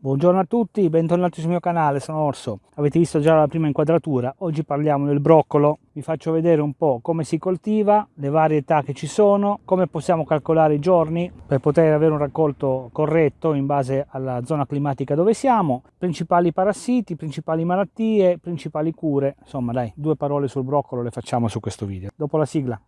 Buongiorno a tutti, bentornati sul mio canale, sono Orso. Avete visto già la prima inquadratura, oggi parliamo del broccolo. Vi faccio vedere un po' come si coltiva, le varietà che ci sono, come possiamo calcolare i giorni per poter avere un raccolto corretto in base alla zona climatica dove siamo, principali parassiti, principali malattie, principali cure. Insomma dai, due parole sul broccolo le facciamo su questo video. Dopo la sigla.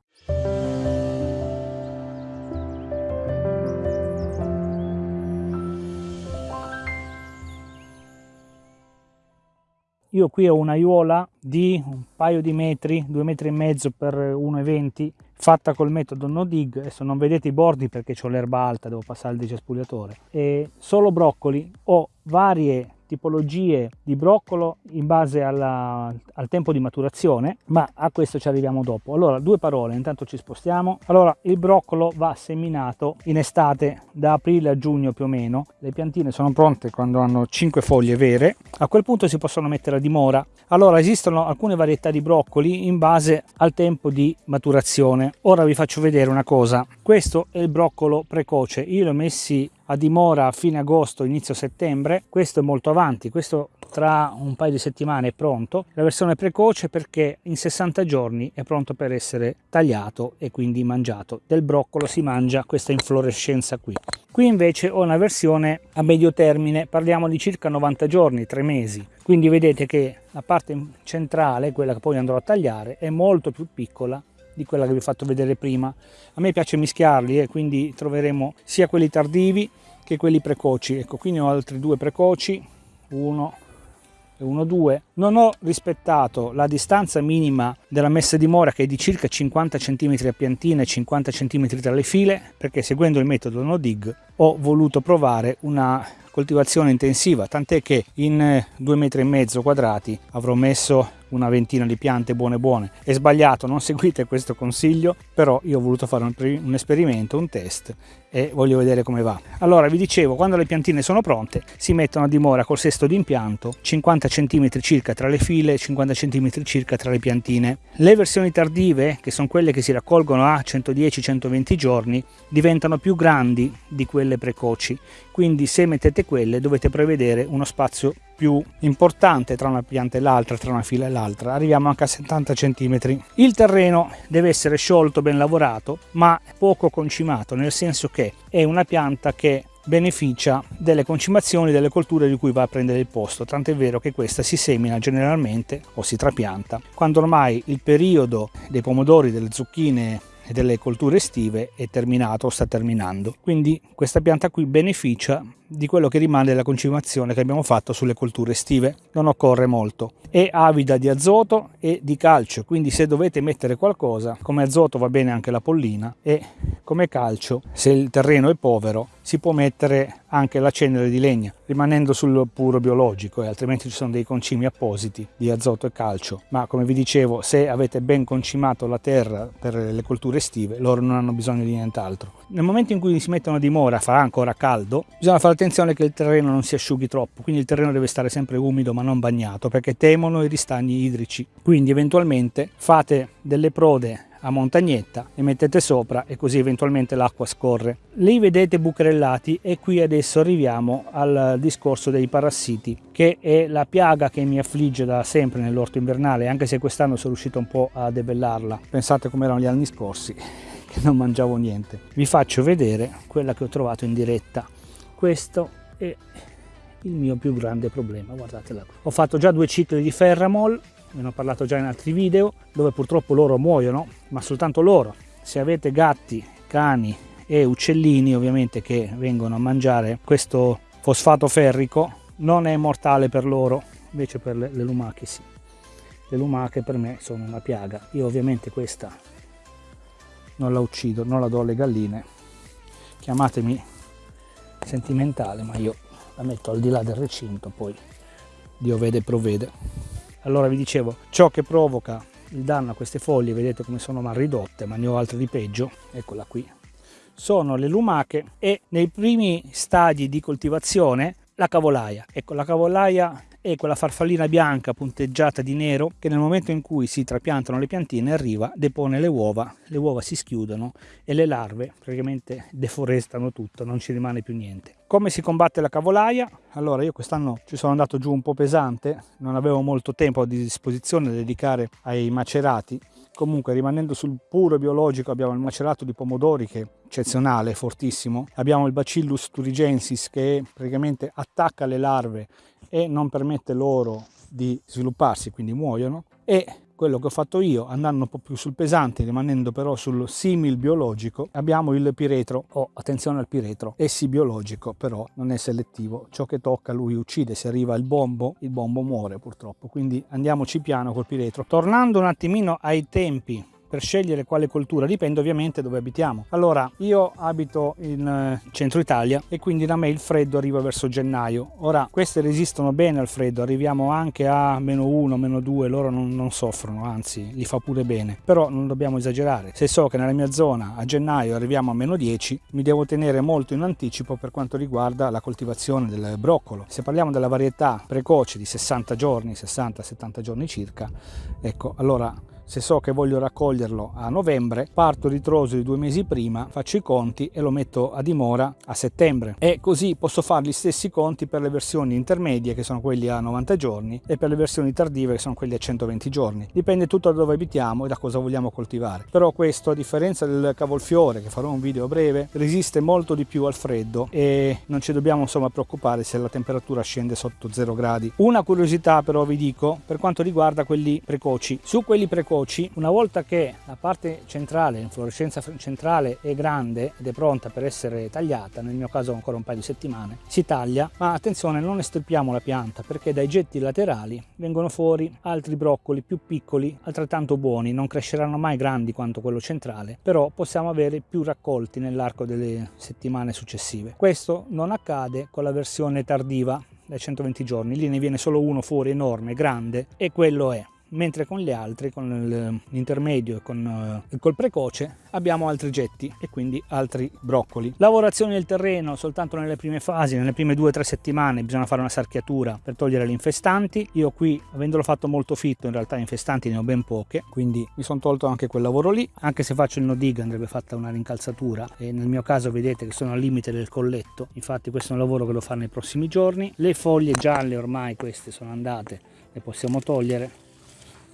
Io qui ho un'aiuola di un paio di metri, due metri e mezzo per 1,20 fatta col metodo no dig, adesso non vedete i bordi perché ho l'erba alta, devo passare il decespugliatore, e solo broccoli, ho varie tipologie di broccolo in base alla, al tempo di maturazione, ma a questo ci arriviamo dopo. Allora, due parole, intanto ci spostiamo. Allora, il broccolo va seminato in estate, da aprile a giugno più o meno. Le piantine sono pronte quando hanno 5 foglie vere. A quel punto si possono mettere a dimora. Allora, esistono alcune varietà di broccoli in base al tempo di maturazione. Ora vi faccio vedere una cosa. Questo è il broccolo precoce. Io l'ho messi a dimora a fine agosto, inizio settembre. Questo è molto avanti, questo tra un paio di settimane è pronto. La versione precoce perché in 60 giorni è pronto per essere tagliato e quindi mangiato. Del broccolo si mangia questa inflorescenza qui. Qui invece ho una versione a medio termine, parliamo di circa 90 giorni, 3 mesi. Quindi vedete che la parte centrale, quella che poi andrò a tagliare, è molto più piccola di quella che vi ho fatto vedere prima. A me piace mischiarli e quindi troveremo sia quelli tardivi che quelli precoci. Ecco, qui ne ho altri due precoci, uno e uno, due. Non ho rispettato la distanza minima della messa di mora che è di circa 50 cm a piantina e 50 cm tra le file perché seguendo il metodo no dig ho voluto provare una coltivazione intensiva tant'è che in due metri e mezzo quadrati avrò messo una ventina di piante buone buone. È sbagliato, non seguite questo consiglio, però io ho voluto fare un, un esperimento, un test e voglio vedere come va. Allora vi dicevo, quando le piantine sono pronte si mettono a dimora col sesto di impianto 50 cm circa tra le file, 50 cm circa tra le piantine. Le versioni tardive, che sono quelle che si raccolgono a 110-120 giorni, diventano più grandi di quelle precoci, quindi se mettete quelle dovete prevedere uno spazio più importante tra una pianta e l'altra, tra una fila e l'altra, arriviamo anche a 70 cm. Il terreno deve essere sciolto, ben lavorato, ma poco concimato, nel senso che è una pianta che beneficia delle concimazioni delle colture di cui va a prendere il posto, tant'è vero che questa si semina generalmente o si trapianta quando ormai il periodo dei pomodori, delle zucchine e delle colture estive è terminato o sta terminando. Quindi questa pianta qui beneficia di quello che rimane della concimazione che abbiamo fatto sulle colture estive. Non occorre molto. È avida di azoto e di calcio, quindi se dovete mettere qualcosa, come azoto va bene anche la pollina e come calcio, se il terreno è povero, si può mettere anche la cenere di legna, rimanendo sul puro biologico, e altrimenti ci sono dei concimi appositi di azoto e calcio. Ma come vi dicevo, se avete ben concimato la terra per le colture estive, loro non hanno bisogno di nient'altro. Nel momento in cui si mettono a dimora, farà ancora caldo, bisogna fare attenzione che il terreno non si asciughi troppo, quindi il terreno deve stare sempre umido ma non bagnato, perché temono i ristagni idrici. Quindi eventualmente fate delle prode a montagnetta e mettete sopra e così eventualmente l'acqua scorre. Li vedete bucherellati e qui adesso arriviamo al discorso dei parassiti che è la piaga che mi affligge da sempre nell'orto invernale anche se quest'anno sono riuscito un po' a debellarla. Pensate come erano gli anni scorsi che non mangiavo niente. Vi faccio vedere quella che ho trovato in diretta. Questo è il mio più grande problema, guardatela. Ho fatto già due cicli di Ferramol ne ho parlato già in altri video, dove purtroppo loro muoiono, ma soltanto loro. Se avete gatti, cani e uccellini ovviamente che vengono a mangiare questo fosfato ferrico, non è mortale per loro, invece per le, le lumache sì. Le lumache per me sono una piaga. Io ovviamente questa non la uccido, non la do alle galline. Chiamatemi sentimentale, ma io la metto al di là del recinto, poi Dio vede e provvede. Allora vi dicevo ciò che provoca il danno a queste foglie vedete come sono mal ridotte ma ne ho altre di peggio eccola qui sono le lumache e nei primi stadi di coltivazione la cavolaia. Ecco la cavolaia è quella farfallina bianca punteggiata di nero che nel momento in cui si trapiantano le piantine arriva, depone le uova, le uova si schiudono e le larve praticamente deforestano tutto, non ci rimane più niente. Come si combatte la cavolaia? Allora io quest'anno ci sono andato giù un po' pesante, non avevo molto tempo a disposizione da dedicare ai macerati, comunque rimanendo sul puro biologico abbiamo il macerato di pomodori che è eccezionale, fortissimo, abbiamo il Bacillus turigensis che praticamente attacca le larve e non permette loro di svilupparsi, quindi muoiono, e quello che ho fatto io andando un po' più sul pesante rimanendo però sul simil biologico abbiamo il piretro. Oh attenzione al piretro è sì biologico però non è selettivo. Ciò che tocca lui uccide. Se arriva il bombo il bombo muore purtroppo. Quindi andiamoci piano col piretro. Tornando un attimino ai tempi per scegliere quale coltura dipende ovviamente dove abitiamo. Allora io abito in eh, centro Italia e quindi da me il freddo arriva verso gennaio. Ora queste resistono bene al freddo arriviamo anche a meno 1 meno 2 loro non, non soffrono anzi li fa pure bene. Però non dobbiamo esagerare. Se so che nella mia zona a gennaio arriviamo a meno 10 mi devo tenere molto in anticipo per quanto riguarda la coltivazione del broccolo. Se parliamo della varietà precoce di 60 giorni 60-70 giorni circa ecco allora se so che voglio raccoglierlo a novembre, parto di due mesi prima, faccio i conti e lo metto a dimora a settembre. E così posso fare gli stessi conti per le versioni intermedie, che sono quelli a 90 giorni, e per le versioni tardive, che sono quelli a 120 giorni. Dipende tutto da dove abitiamo e da cosa vogliamo coltivare. Però questo, a differenza del cavolfiore, che farò un video breve, resiste molto di più al freddo e non ci dobbiamo insomma preoccupare se la temperatura scende sotto 0 gradi. Una curiosità però vi dico per quanto riguarda quelli precoci. Su quelli precoci veloci, una volta che la parte centrale, l'inflorescenza centrale è grande ed è pronta per essere tagliata, nel mio caso ancora un paio di settimane, si taglia, ma attenzione non estirpiamo la pianta perché dai getti laterali vengono fuori altri broccoli più piccoli, altrettanto buoni, non cresceranno mai grandi quanto quello centrale, però possiamo avere più raccolti nell'arco delle settimane successive. Questo non accade con la versione tardiva dai 120 giorni, lì ne viene solo uno fuori enorme, grande e quello è mentre con gli altri, con l'intermedio e con uh, col precoce, abbiamo altri getti e quindi altri broccoli. Lavorazione del terreno soltanto nelle prime fasi, nelle prime due o tre settimane bisogna fare una sarchiatura per togliere le infestanti. Io qui, avendolo fatto molto fitto, in realtà infestanti ne ho ben poche, quindi mi sono tolto anche quel lavoro lì. Anche se faccio il no dig andrebbe fatta una rincalzatura e nel mio caso vedete che sono al limite del colletto, infatti questo è un lavoro che devo fare nei prossimi giorni. Le foglie gialle ormai queste sono andate, le possiamo togliere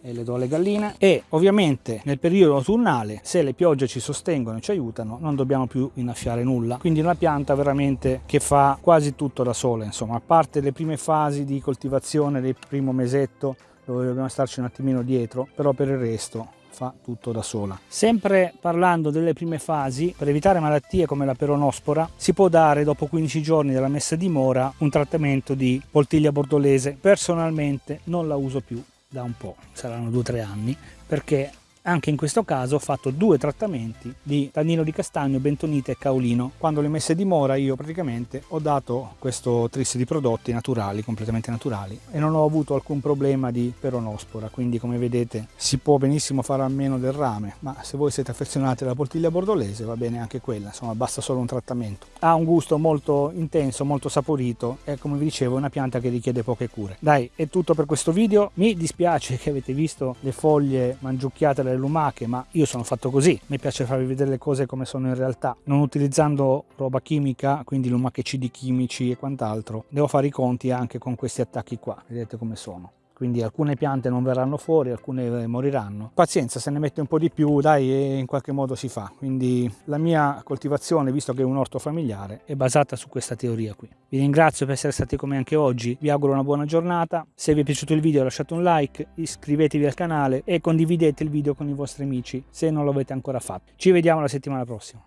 e le do alle galline e ovviamente nel periodo autunnale se le piogge ci sostengono e ci aiutano non dobbiamo più innaffiare nulla quindi una pianta veramente che fa quasi tutto da sola insomma a parte le prime fasi di coltivazione del primo mesetto dove dobbiamo starci un attimino dietro però per il resto fa tutto da sola. Sempre parlando delle prime fasi, per evitare malattie come la peronospora, si può dare dopo 15 giorni dalla messa a dimora un trattamento di poltiglia bordolese. Personalmente non la uso più da un po', saranno due o tre anni, perché anche in questo caso ho fatto due trattamenti di tannino di castagno, bentonite e caolino. Quando le messe dimora io praticamente ho dato questo tris di prodotti naturali, completamente naturali e non ho avuto alcun problema di peronospora, quindi come vedete si può benissimo fare a meno del rame, ma se voi siete affezionati alla poltiglia bordolese va bene anche quella, insomma basta solo un trattamento. Ha un gusto molto intenso, molto saporito e come vi dicevo è una pianta che richiede poche cure. Dai, è tutto per questo video, mi dispiace che avete visto le foglie mangiucchiate dalle lumache, ma io sono fatto così, mi piace farvi vedere le cose come sono in realtà, non utilizzando roba chimica, quindi lumachicidi chimici e quant'altro, devo fare i conti anche con questi attacchi qua, vedete come sono quindi alcune piante non verranno fuori, alcune moriranno. Pazienza, se ne mette un po' di più, dai, in qualche modo si fa. Quindi la mia coltivazione, visto che è un orto familiare, è basata su questa teoria qui. Vi ringrazio per essere stati con me anche oggi, vi auguro una buona giornata. Se vi è piaciuto il video lasciate un like, iscrivetevi al canale e condividete il video con i vostri amici se non lo avete ancora fatto. Ci vediamo la settimana prossima.